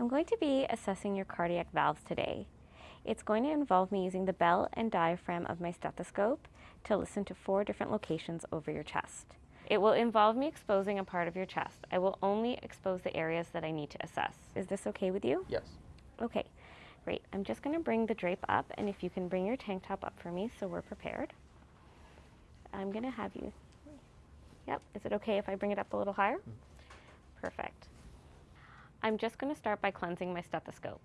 I'm going to be assessing your cardiac valves today. It's going to involve me using the bell and diaphragm of my stethoscope to listen to four different locations over your chest. It will involve me exposing a part of your chest. I will only expose the areas that I need to assess. Is this okay with you? Yes. Okay, great. I'm just going to bring the drape up, and if you can bring your tank top up for me so we're prepared. I'm going to have you. Yep, is it okay if I bring it up a little higher? Mm-hmm. Perfect. I'm just going to start by cleansing my stethoscope.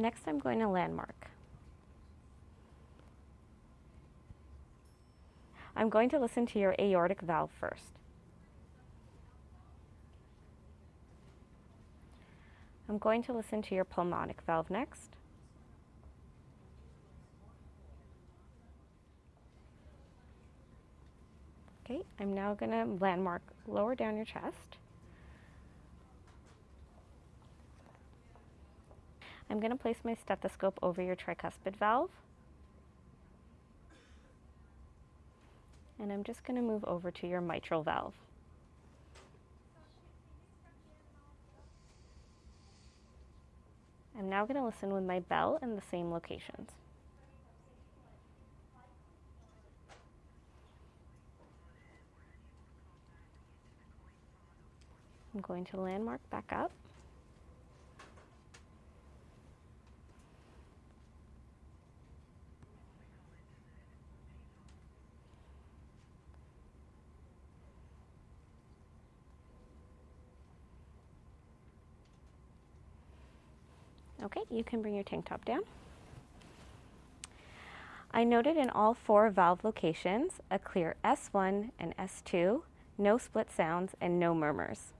Next, I'm going to landmark. I'm going to listen to your aortic valve first. I'm going to listen to your pulmonic valve next. Okay, I'm now going to landmark lower down your chest. I'm going to place my stethoscope over your tricuspid valve. And I'm just going to move over to your mitral valve. I'm now going to listen with my bell in the same locations. I'm going to landmark back up. Okay, you can bring your tank top down. I noted in all four valve locations a clear S1 and S2, no split sounds, and no murmurs.